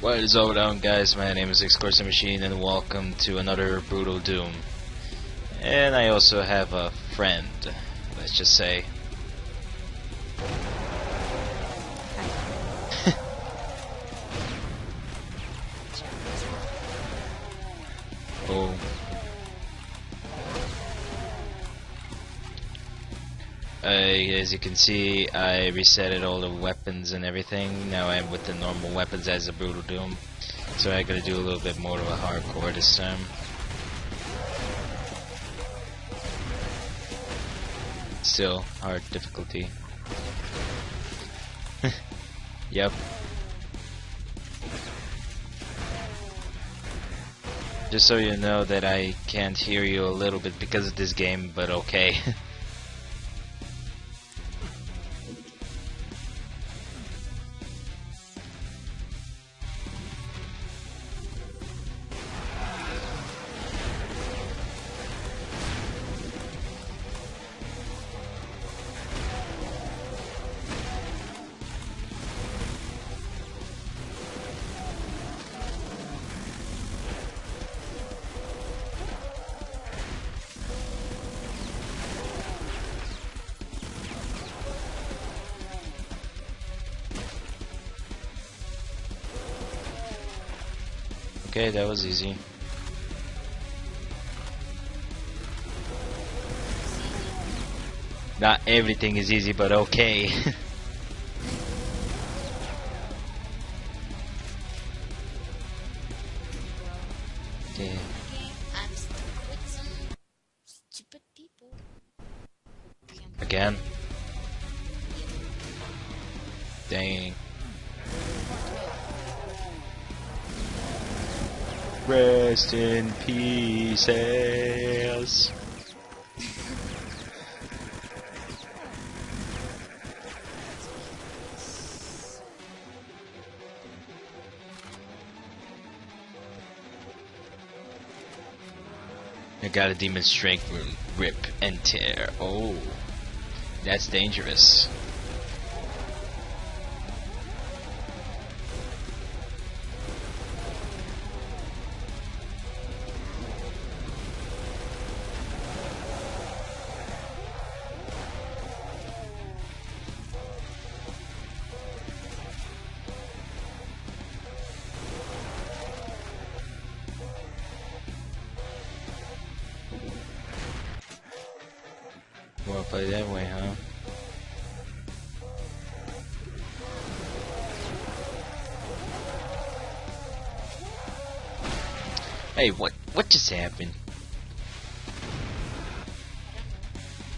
What is over down guys, my name is Excorsa Machine and welcome to another Brutal Doom. And I also have a friend, let's just say. Uh, as you can see, I resetted all the weapons and everything. Now I'm with the normal weapons as a Brutal Doom. So I gotta do a little bit more of a hardcore this time. Still, hard difficulty. yep. Just so you know that I can't hear you a little bit because of this game, but okay. Okay, that was easy. Not everything is easy, but okay. Again? Dang. Rest in pieces. I got a demon strength. Rip and tear. Oh. That's dangerous. Play that way, huh? Hey, what what just happened?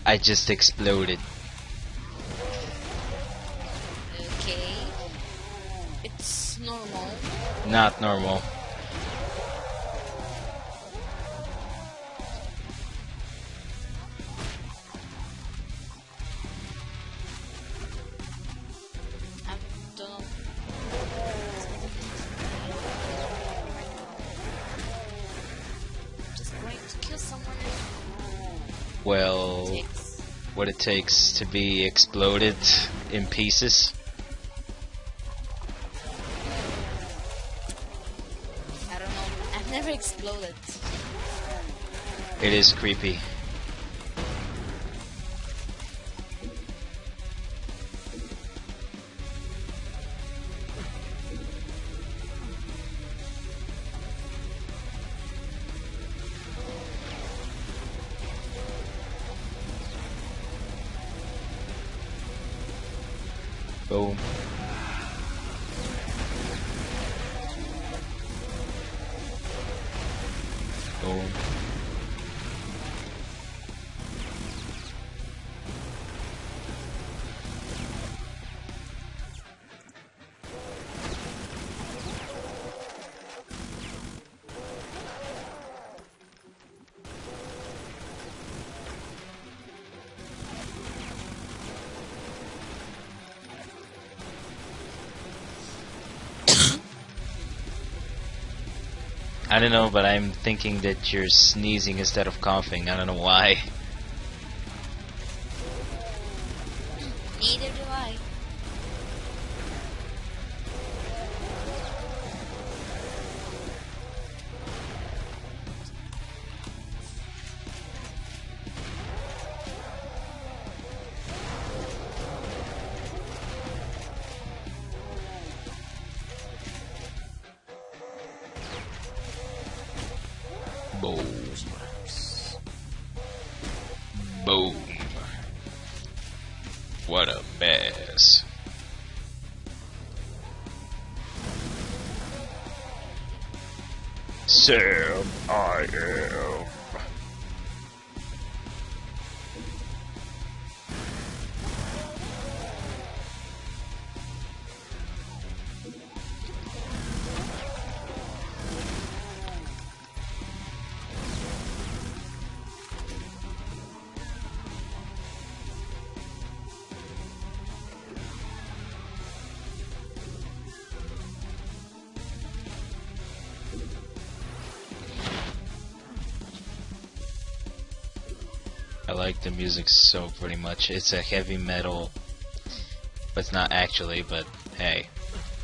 I just exploded. Okay. It's normal. Not normal. Takes to be exploded in pieces. I don't know. I've never exploded. It is creepy. Então, I don't know, but I'm thinking that you're sneezing instead of coughing. I don't know why. Sam, I am. I like the music so pretty much. It's a heavy metal, but it's not actually, but hey,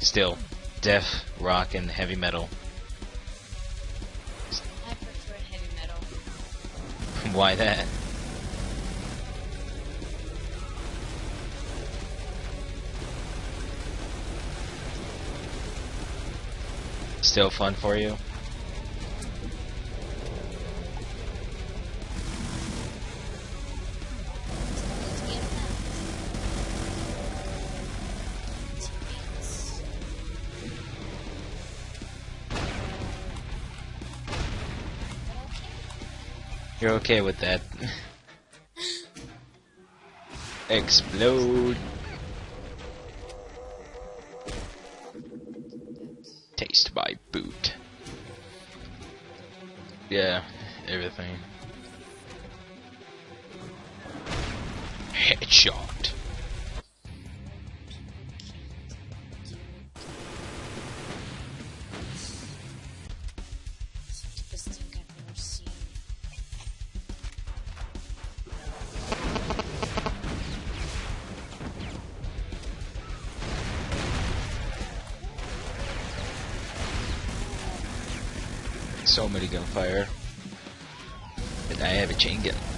still, death, rock, and heavy metal. I prefer heavy metal. Why that? Still fun for you? You're okay with that. Explode. Taste my boot. Yeah, everything. Headshot. So many gunfire. And I have a chain gun.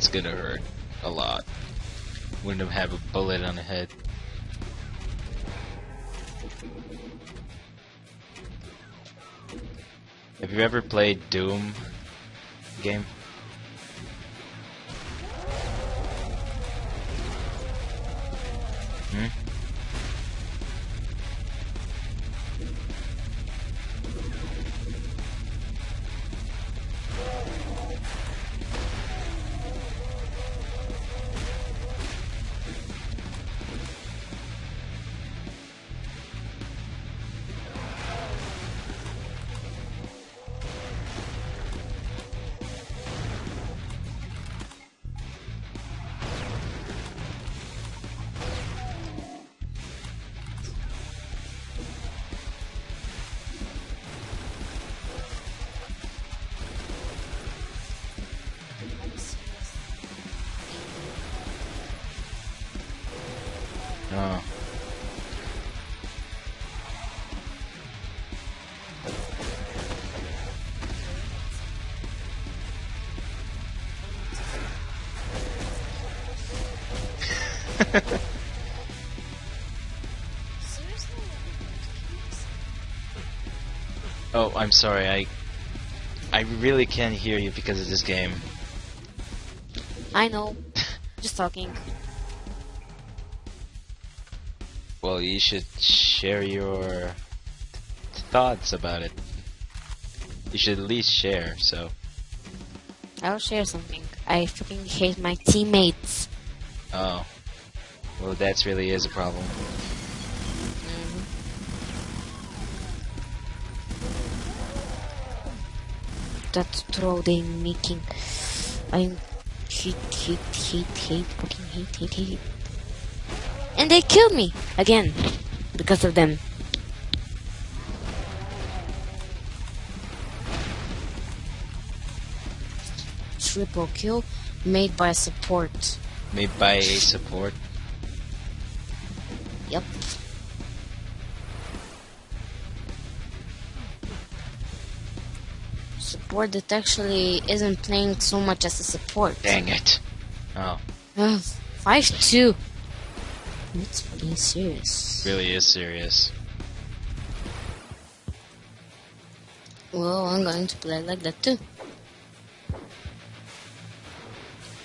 That's gonna hurt a lot. Wouldn't have a bullet on the head. Have you ever played Doom game? Oh. Oh, I'm sorry. I I really can't hear you because of this game. I know. Just talking. Well, you should share your thoughts about it. You should at least share. So, I'll share something. I fucking hate my teammates. oh, well, that's really is a problem. Mhm. That throw they making. I hate, hate, hate, hate, fucking hate, hate, hate. And they killed me again because of them. Triple kill made by support. Made by a support. Yep. Support that actually isn't playing so much as a support. Dang it. Oh, Ugh, 5-2. It's fucking serious. really is serious. Well, I'm going to play like that too.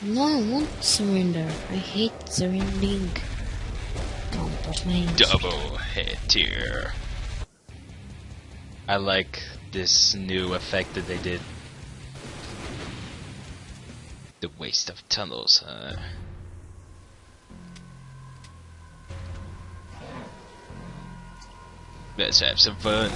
No, I won't surrender. I hate surrendering. Don't touch my Double hit tier. I like this new effect that they did. The waste of tunnels, huh? Let's have some fun.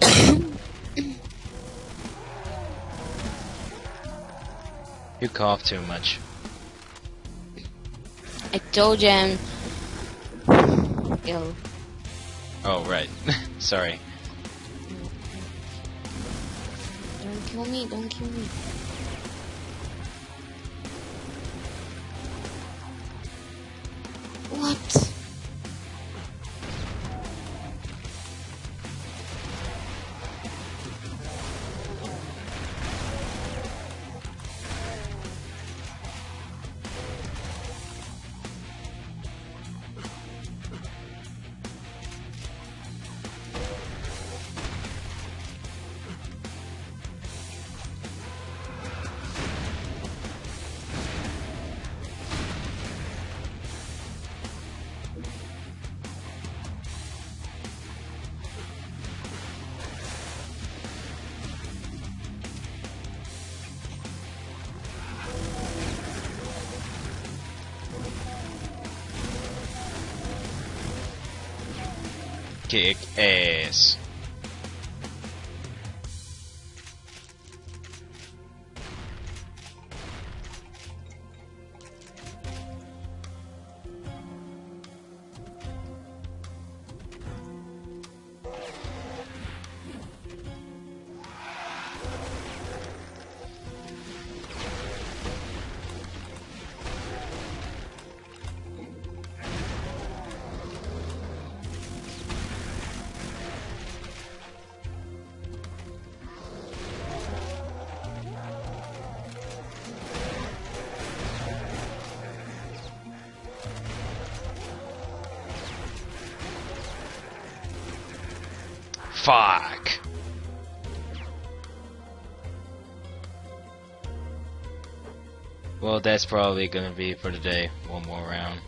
You cough too much. I told you I'm ill. Oh, right. Sorry. Don't kill me, don't kill me. Kick es. Fuck. Well, that's probably gonna be for today. One more round.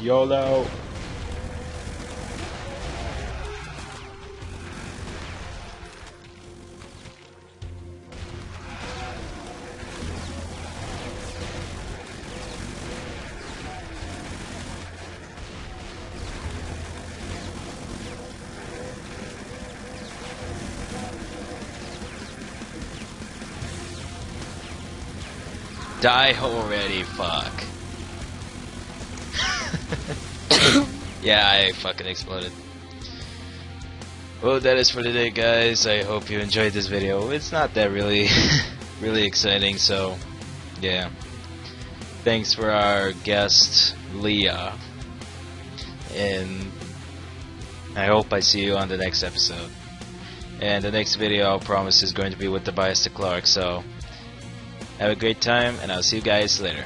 YOLO! Die already, fuck. yeah, I fucking exploded. Well, that is for today, guys. I hope you enjoyed this video. It's not that really, really exciting, so, yeah. Thanks for our guest, Leah. And I hope I see you on the next episode. And the next video, I promise, is going to be with Tobias the Clark, so... Have a great time, and I'll see you guys later.